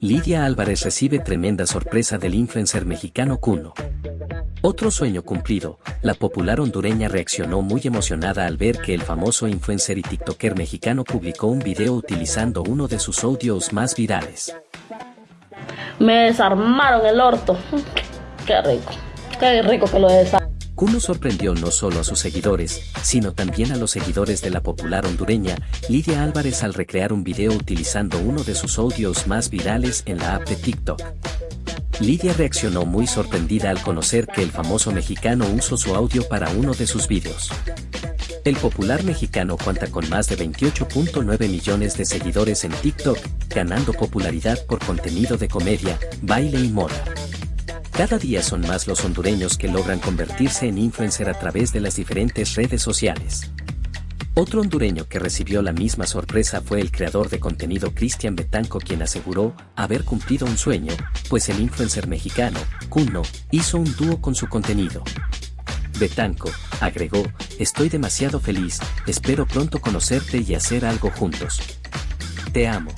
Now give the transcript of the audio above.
Lidia Álvarez recibe tremenda sorpresa del influencer mexicano Cuno. Otro sueño cumplido, la popular hondureña reaccionó muy emocionada al ver que el famoso influencer y tiktoker mexicano publicó un video utilizando uno de sus audios más virales. Me desarmaron el orto. Qué rico. Qué rico que lo desarmaron. Kuno sorprendió no solo a sus seguidores, sino también a los seguidores de la popular hondureña, Lidia Álvarez al recrear un video utilizando uno de sus audios más virales en la app de TikTok. Lidia reaccionó muy sorprendida al conocer que el famoso mexicano usó su audio para uno de sus videos. El popular mexicano cuenta con más de 28.9 millones de seguidores en TikTok, ganando popularidad por contenido de comedia, baile y moda. Cada día son más los hondureños que logran convertirse en influencer a través de las diferentes redes sociales. Otro hondureño que recibió la misma sorpresa fue el creador de contenido Cristian Betanco quien aseguró haber cumplido un sueño, pues el influencer mexicano, Kuno, hizo un dúo con su contenido. Betanco, agregó, estoy demasiado feliz, espero pronto conocerte y hacer algo juntos. Te amo.